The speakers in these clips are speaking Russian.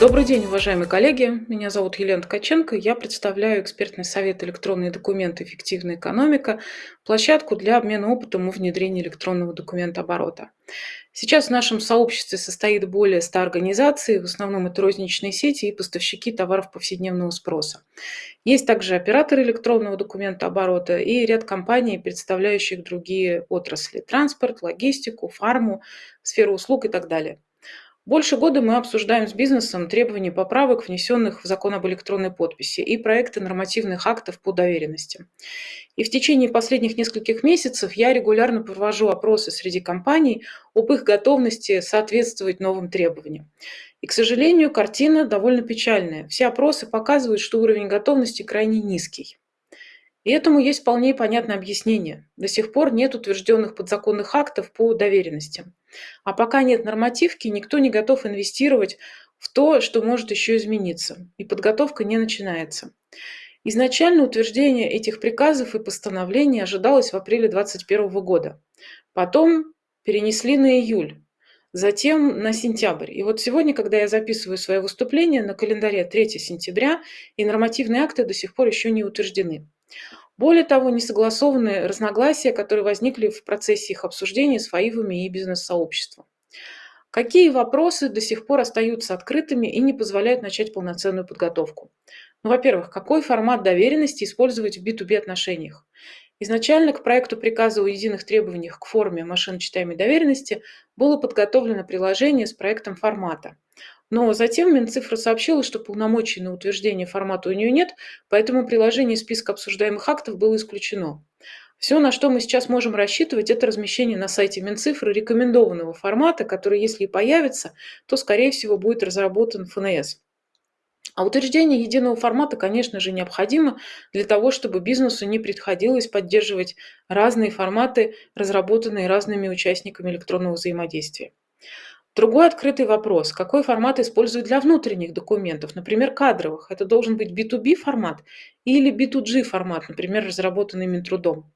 Добрый день, уважаемые коллеги. Меня зовут Елена Ткаченко. Я представляю экспертный совет «Электронные документы. Эффективная экономика» площадку для обмена опытом о внедрении электронного документа оборота. Сейчас в нашем сообществе состоит более 100 организаций, в основном это розничные сети и поставщики товаров повседневного спроса. Есть также операторы электронного документа оборота и ряд компаний, представляющих другие отрасли – транспорт, логистику, фарму, сферу услуг и так далее. Больше года мы обсуждаем с бизнесом требования поправок, внесенных в закон об электронной подписи, и проекты нормативных актов по доверенности. И в течение последних нескольких месяцев я регулярно провожу опросы среди компаний об их готовности соответствовать новым требованиям. И, к сожалению, картина довольно печальная. Все опросы показывают, что уровень готовности крайне низкий. И этому есть вполне понятное объяснение. До сих пор нет утвержденных подзаконных актов по доверенностям. А пока нет нормативки, никто не готов инвестировать в то, что может еще измениться. И подготовка не начинается. Изначально утверждение этих приказов и постановлений ожидалось в апреле 2021 года. Потом перенесли на июль, затем на сентябрь. И вот сегодня, когда я записываю свое выступление, на календаре 3 сентября, и нормативные акты до сих пор еще не утверждены. Более того, не согласованы разногласия, которые возникли в процессе их обсуждения с ФАИВами и бизнес-сообществом. Какие вопросы до сих пор остаются открытыми и не позволяют начать полноценную подготовку? Ну, во-первых, какой формат доверенности использовать в B2B отношениях? Изначально к проекту приказа о единых требованиях к форме машиночитаемой доверенности было подготовлено приложение с проектом формата. Но затем Минцифра сообщила, что полномочий на утверждение формата у нее нет, поэтому приложение списка обсуждаемых актов было исключено. Все, на что мы сейчас можем рассчитывать, это размещение на сайте Минцифры рекомендованного формата, который, если и появится, то, скорее всего, будет разработан ФНС. А утверждение единого формата, конечно же, необходимо для того, чтобы бизнесу не приходилось поддерживать разные форматы, разработанные разными участниками электронного взаимодействия. Другой открытый вопрос. Какой формат используют для внутренних документов, например, кадровых? Это должен быть B2B формат или B2G формат, например, разработанный Минтрудом.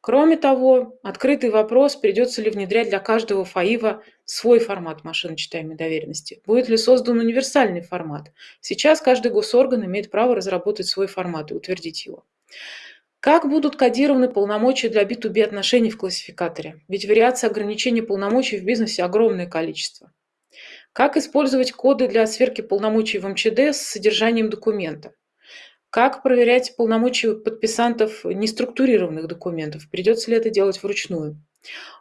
Кроме того, открытый вопрос, придется ли внедрять для каждого ФАИВа свой формат машиночитаемой доверенности. Будет ли создан универсальный формат? Сейчас каждый госорган имеет право разработать свой формат и утвердить его. Как будут кодированы полномочия для B2B отношений в классификаторе? Ведь вариации ограничений полномочий в бизнесе огромное количество. Как использовать коды для сверки полномочий в МЧД с содержанием документа? Как проверять полномочия подписантов неструктурированных документов? Придется ли это делать вручную?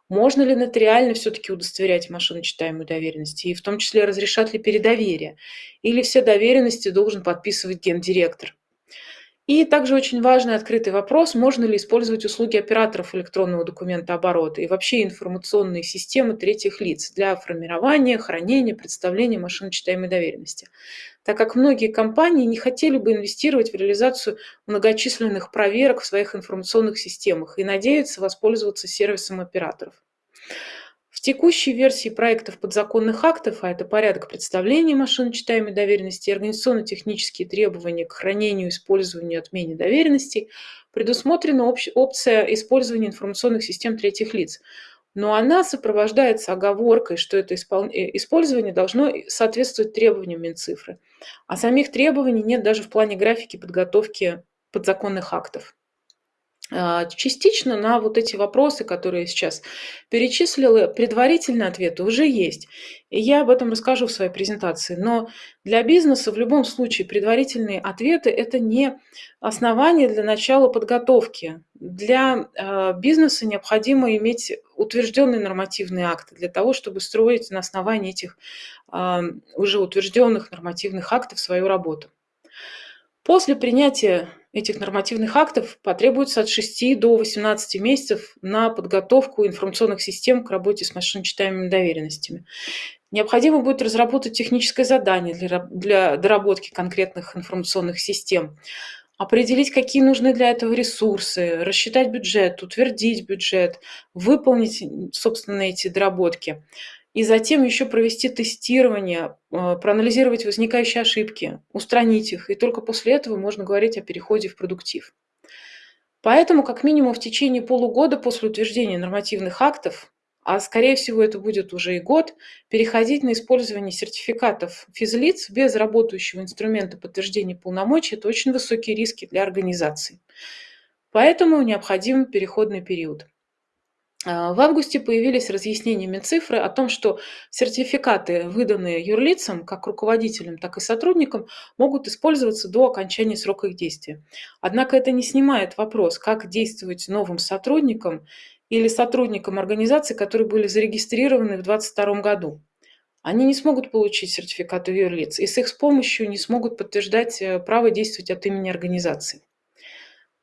Можно ли нотариально все-таки удостоверять машиночитаемую доверенность? И в том числе разрешат ли передоверие? Или все доверенности должен подписывать гендиректор? И также очень важный открытый вопрос, можно ли использовать услуги операторов электронного документа оборота и вообще информационные системы третьих лиц для формирования, хранения, представления машиночитаемой доверенности. Так как многие компании не хотели бы инвестировать в реализацию многочисленных проверок в своих информационных системах и надеются воспользоваться сервисом операторов. В текущей версии проектов подзаконных актов, а это порядок представления машиночитаемой доверенности и организационно-технические требования к хранению, использованию и отмене доверенностей, предусмотрена опция использования информационных систем третьих лиц. Но она сопровождается оговоркой, что это э, использование должно соответствовать требованиям Минцифры. А самих требований нет даже в плане графики подготовки подзаконных актов. А, частично на вот эти вопросы, которые я сейчас перечислила, предварительные ответы уже есть. И я об этом расскажу в своей презентации. Но для бизнеса в любом случае предварительные ответы – это не основание для начала подготовки. Для а, бизнеса необходимо иметь утвержденные нормативные акты для того, чтобы строить на основании этих а, уже утвержденных нормативных актов свою работу. После принятия этих нормативных актов потребуется от 6 до 18 месяцев на подготовку информационных систем к работе с машиночитаемыми доверенностями. Необходимо будет разработать техническое задание для, для доработки конкретных информационных систем, определить, какие нужны для этого ресурсы, рассчитать бюджет, утвердить бюджет, выполнить, собственно, эти доработки и затем еще провести тестирование, э, проанализировать возникающие ошибки, устранить их, и только после этого можно говорить о переходе в продуктив. Поэтому, как минимум, в течение полугода после утверждения нормативных актов а скорее всего это будет уже и год, переходить на использование сертификатов физлиц без работающего инструмента подтверждения полномочий – это очень высокие риски для организации. Поэтому необходим переходный период. А, в августе появились разъяснения Минцифры о том, что сертификаты, выданные юрлицам, как руководителям, так и сотрудникам, могут использоваться до окончания срока их действия. Однако это не снимает вопрос, как действовать новым сотрудникам или сотрудникам организаций, которые были зарегистрированы в 2022 году. Они не смогут получить сертификаты юрлиц и с их помощью не смогут подтверждать э, право действовать от имени организации.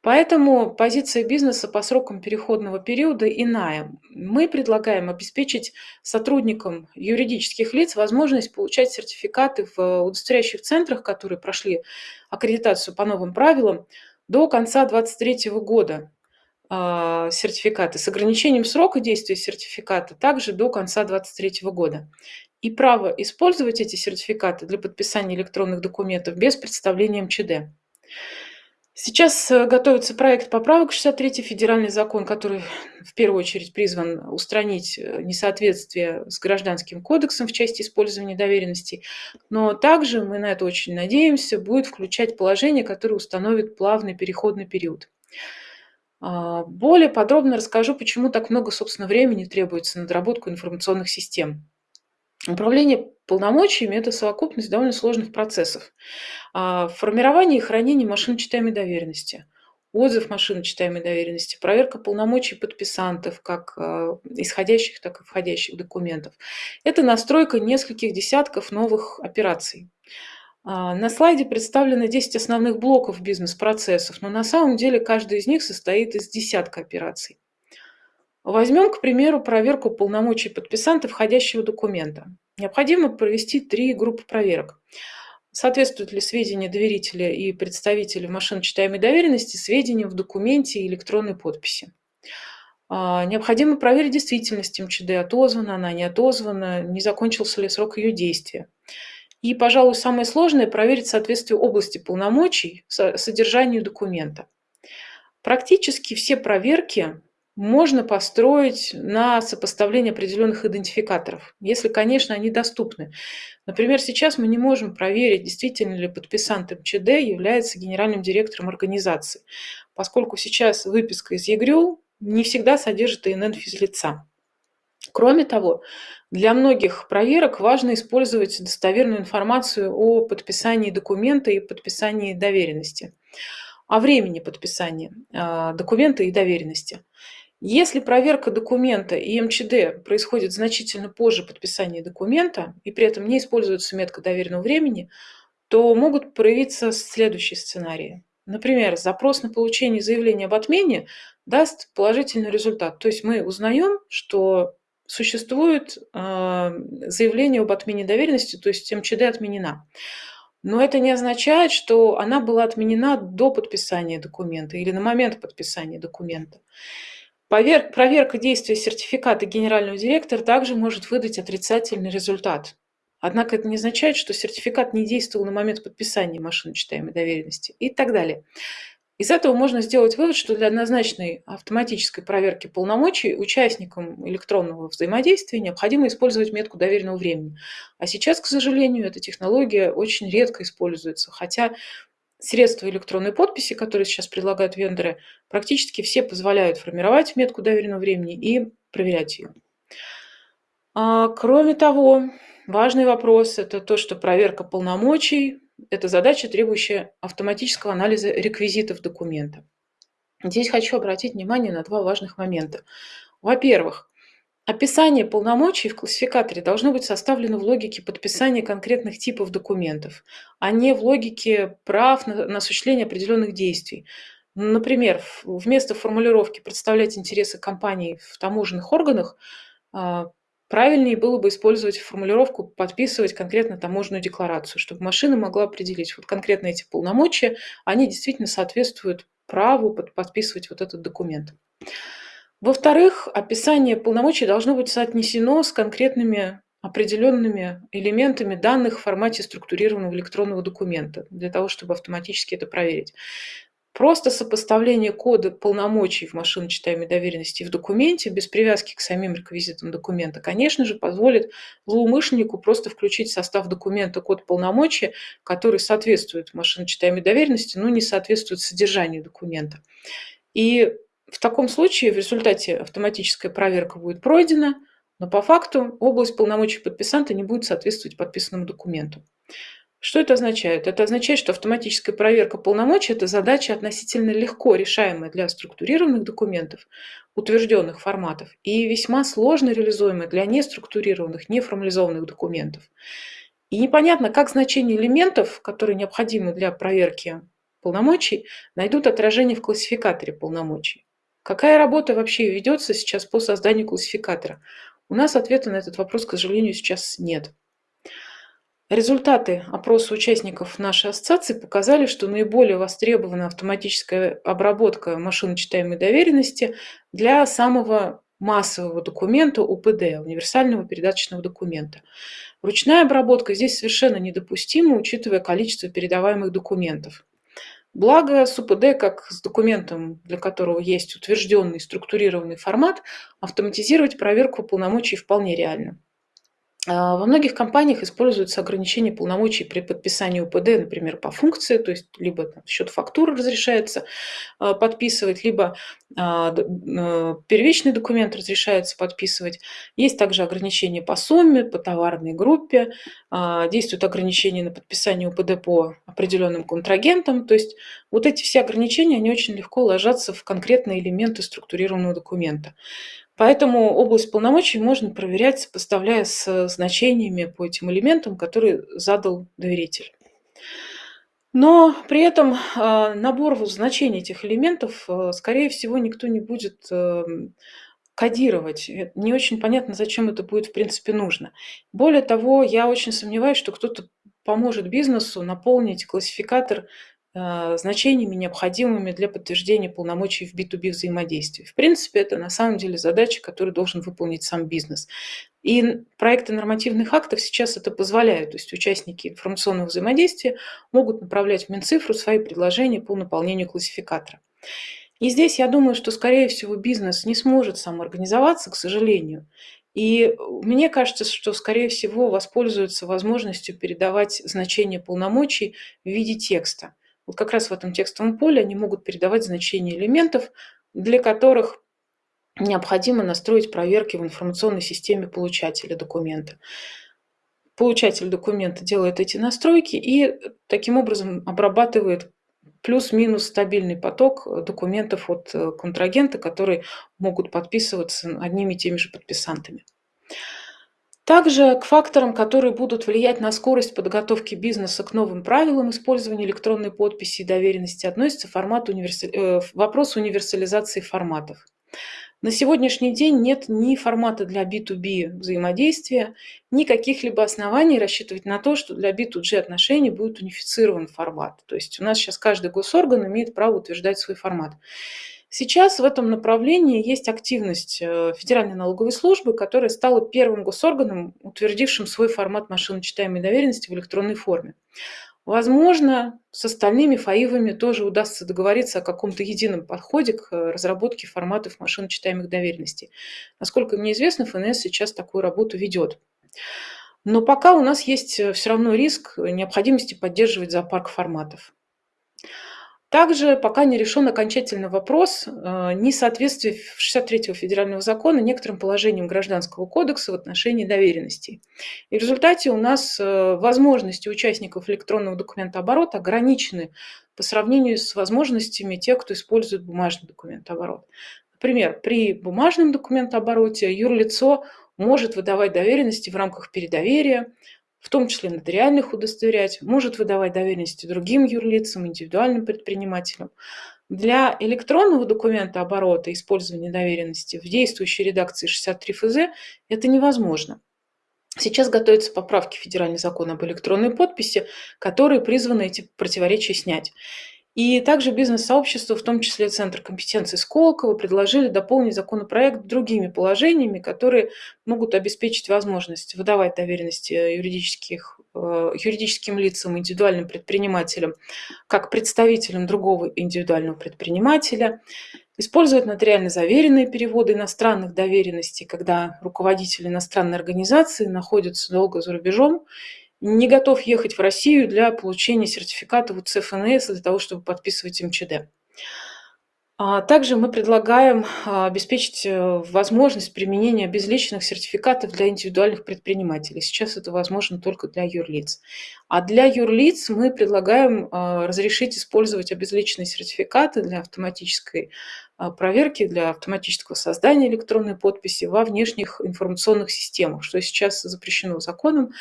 Поэтому позиция бизнеса по срокам переходного периода иная. Мы предлагаем обеспечить сотрудникам юридических лиц возможность получать сертификаты в удостоверяющих центрах, которые прошли аккредитацию по новым правилам, до конца 2023 года а, сертификаты с ограничением срока действия сертификата также до конца 2023 года. И право использовать эти сертификаты для подписания электронных документов без представления МЧД. Сейчас э, готовится проект поправок 63 федеральный закон, который в первую очередь призван устранить э, несоответствие с гражданским кодексом в части использования доверенностей. Но также, мы на это очень надеемся, будет включать положение, которое установит плавный переходный период. А, более подробно расскажу, почему так много, собственно, времени требуется на доработку информационных систем. Управление полномочиями – это совокупность довольно сложных процессов. А, формирование и хранение машиночитаемой доверенности, отзыв машиночитаемой доверенности, проверка полномочий подписантов, как а, исходящих, так и входящих документов. Это настройка нескольких десятков новых операций. А, на слайде представлены 10 основных блоков бизнес-процессов, но на самом деле каждый из них состоит из десятка операций. Возьмем, к примеру, проверку полномочий подписанта входящего документа. Необходимо провести три группы проверок. Соответствуют ли сведения доверителя и представителя машиночитаемой доверенности сведениям в документе и электронной подписи? А, необходимо проверить действительность МЧД, отозвана она, не отозвана, не закончился ли срок ее действия. И, пожалуй, самое сложное – проверить соответствие области полномочий содержанию документа. Практически все проверки можно построить на сопоставление определенных идентификаторов, если, конечно, они доступны. Например, сейчас мы не можем проверить, действительно ли подписант МЧД является генеральным директором организации, поскольку сейчас выписка из ЕГРЮ не всегда содержит ИНН физлица. Кроме того, для многих проверок важно использовать достоверную информацию о подписании документа и подписании доверенности, о времени подписания а, документа и доверенности. Если проверка документа и МЧД происходит значительно позже подписания документа, и при этом не используется метка доверенного времени, то могут проявиться следующие сценарии. Например, запрос на получение заявления об отмене даст положительный результат. То есть мы узнаем, что существует а, заявление об отмене доверенности, то есть МЧД отменена. Но это не означает, что она была отменена до подписания документа или на момент подписания документа. Проверка действия сертификата генерального директора также может выдать отрицательный результат. Однако это не означает, что сертификат не действовал на момент подписания машиночитаемой доверенности и так далее. Из этого можно сделать вывод, что для однозначной автоматической проверки полномочий участникам электронного взаимодействия необходимо использовать метку доверенного времени. А сейчас, к сожалению, эта технология очень редко используется, хотя средства электронной подписи, которые сейчас предлагают вендоры, практически все позволяют формировать метку доверенного времени и проверять ее. А, кроме того, важный вопрос – это то, что проверка полномочий – это задача, требующая автоматического анализа реквизитов документа. Здесь хочу обратить внимание на два важных момента. Во-первых, Описание полномочий в классификаторе должно быть составлено в логике подписания конкретных типов документов, а не в логике прав на, на осуществление определенных действий. Например, вместо формулировки «представлять интересы компании в таможенных органах» а, правильнее было бы использовать формулировку «подписывать конкретно таможенную декларацию», чтобы машина могла определить вот конкретно эти полномочия, они действительно соответствуют праву подписывать вот этот документ. Во-вторых, описание полномочий должно быть соотнесено с конкретными определенными элементами данных в формате структурированного электронного документа, для того, чтобы автоматически это проверить. Просто сопоставление кода полномочий в машиночитаемой доверенности в документе без привязки к самим реквизитам документа, конечно же, позволит злоумышленнику просто включить в состав документа код полномочий, который соответствует машиночитаемой доверенности, но не соответствует содержанию документа. И в таком случае в результате автоматическая проверка будет пройдена, но по факту область полномочий подписанта не будет соответствовать подписанному документу. Что это означает? Это означает, что автоматическая проверка полномочий – это задача относительно легко решаемая для структурированных документов, утвержденных форматов, и весьма сложно реализуемая для неструктурированных, неформализованных документов. И непонятно, как значение элементов, которые необходимы для проверки полномочий, найдут отражение в классификаторе полномочий. Какая работа вообще ведется сейчас по созданию классификатора? У нас ответа на этот вопрос, к сожалению, сейчас нет. Результаты опроса участников нашей ассоциации показали, что наиболее востребована автоматическая обработка машиночитаемой доверенности для самого массового документа УПД, универсального передаточного документа. Ручная обработка здесь совершенно недопустима, учитывая количество передаваемых документов. Благо с УПД, как с документом, для которого есть утвержденный структурированный формат, автоматизировать проверку полномочий вполне реально. А, во многих компаниях используются ограничения полномочий при подписании УПД, например, по функции, то есть либо счет фактуры разрешается а, подписывать, либо а, первичный документ разрешается подписывать. Есть также ограничения по сумме, по товарной группе, действуют ограничения на подписание УПД по определенным контрагентам. То есть вот эти все ограничения, они очень легко ложатся в конкретные элементы структурированного документа. Поэтому область полномочий можно проверять, сопоставляя с значениями по этим элементам, которые задал доверитель. Но при этом а, набор значений этих элементов, а, скорее всего, никто не будет кодировать. Не очень понятно, зачем это будет в принципе нужно. Более того, я очень сомневаюсь, что кто-то поможет бизнесу наполнить классификатор Э, значениями, необходимыми для подтверждения полномочий в B2B взаимодействии. В принципе, это на самом деле задача, которую должен выполнить сам бизнес. И проекты нормативных актов сейчас это позволяют. То есть участники информационного взаимодействия могут направлять в Минцифру свои предложения по наполнению классификатора. И здесь я думаю, что, скорее всего, бизнес не сможет самоорганизоваться, к сожалению. И мне кажется, что, скорее всего, воспользуются возможностью передавать значение полномочий в виде текста. Вот как раз в этом текстовом поле они могут передавать значения элементов, для которых необходимо настроить проверки в информационной системе получателя документа. Получатель документа делает эти настройки и таким образом обрабатывает плюс-минус стабильный поток документов от э, контрагента, которые могут подписываться одними и теми же подписантами. Также к факторам, которые будут влиять на скорость подготовки бизнеса к новым правилам использования электронной подписи и доверенности, относится формат универсали... э, вопрос универсализации форматов. На сегодняшний день нет ни формата для B2B взаимодействия, ни каких-либо оснований рассчитывать на то, что для B2G отношений будет унифицирован формат. То есть у нас сейчас каждый госорган имеет право утверждать свой формат. Сейчас в этом направлении есть активность э, Федеральной налоговой службы, которая стала первым госорганом, утвердившим свой формат машиночитаемой доверенности в электронной форме. Возможно, с остальными ФАИВами тоже удастся договориться о каком-то едином подходе к э, разработке форматов машиночитаемых доверенностей. Насколько мне известно, ФНС сейчас такую работу ведет. Но пока у нас есть э, все равно риск необходимости поддерживать зоопарк форматов. Также пока не решен окончательный вопрос э, несоответствия 63-го федерального закона некоторым положениям Гражданского кодекса в отношении доверенностей. И в результате у нас э, возможности участников электронного документооборота ограничены по сравнению с возможностями тех, кто использует бумажный документооборот. Например, при бумажном документообороте юрлицо может выдавать доверенности в рамках передоверия, в том числе нотариальных удостоверять, может выдавать доверенности другим юрлицам, индивидуальным предпринимателям. Для электронного документа оборота использования доверенности в действующей редакции 63 ФЗ это невозможно. Сейчас готовятся поправки в Федеральный закон об электронной подписи, которые призваны эти противоречия снять. И также бизнес-сообщество, в том числе Центр компетенции Сколково, предложили дополнить законопроект другими положениями, которые могут обеспечить возможность выдавать доверенности юридических, э, юридическим лицам, индивидуальным предпринимателям, как представителям другого индивидуального предпринимателя, использовать нотариально заверенные переводы иностранных доверенностей, когда руководитель иностранной организации находится долго за рубежом не готов ехать в Россию для получения сертификата в УЦФНС для того, чтобы подписывать МЧД. А также мы предлагаем а, обеспечить э, возможность применения безличных сертификатов для индивидуальных предпринимателей. Сейчас это возможно только для юрлиц. А для юрлиц мы предлагаем а, разрешить использовать обезличенные сертификаты для автоматической проверки, для автоматического создания электронной подписи во внешних информационных системах, что сейчас запрещено законом,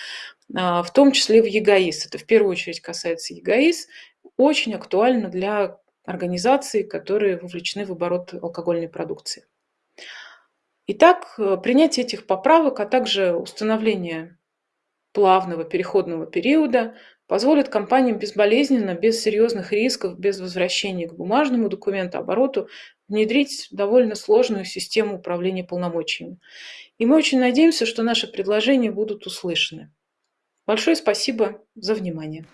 в том числе в ЕГАИС. Это в первую очередь касается ЕГАИС. Очень актуально для организаций, которые вовлечены в оборот алкогольной продукции. Итак, э, принятие этих поправок, а также установление плавного переходного периода позволит компаниям безболезненно, без серьезных рисков, без возвращения к бумажному документообороту внедрить довольно сложную систему управления полномочиями. И мы очень надеемся, что наши предложения будут услышаны. Большое спасибо за внимание.